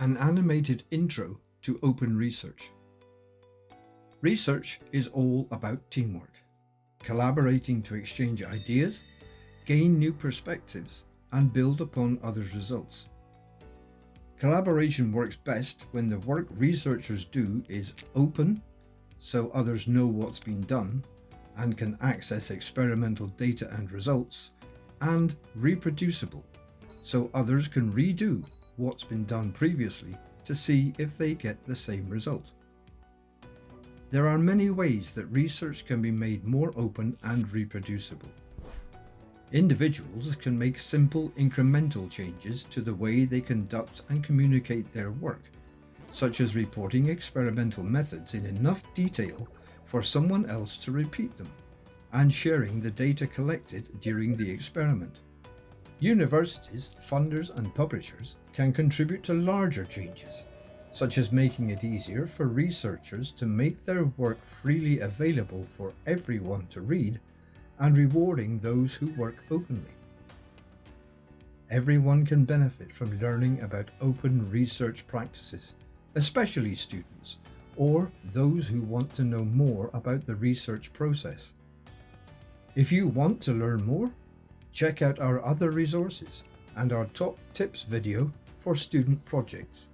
an animated intro to open research. Research is all about teamwork, collaborating to exchange ideas, gain new perspectives, and build upon others' results. Collaboration works best when the work researchers do is open, so others know what's been done and can access experimental data and results, and reproducible, so others can redo what's been done previously to see if they get the same result. There are many ways that research can be made more open and reproducible. Individuals can make simple incremental changes to the way they conduct and communicate their work, such as reporting experimental methods in enough detail for someone else to repeat them, and sharing the data collected during the experiment. Universities, funders and publishers can contribute to larger changes, such as making it easier for researchers to make their work freely available for everyone to read and rewarding those who work openly. Everyone can benefit from learning about open research practices, especially students or those who want to know more about the research process. If you want to learn more, check out our other resources and our top tips video for student projects.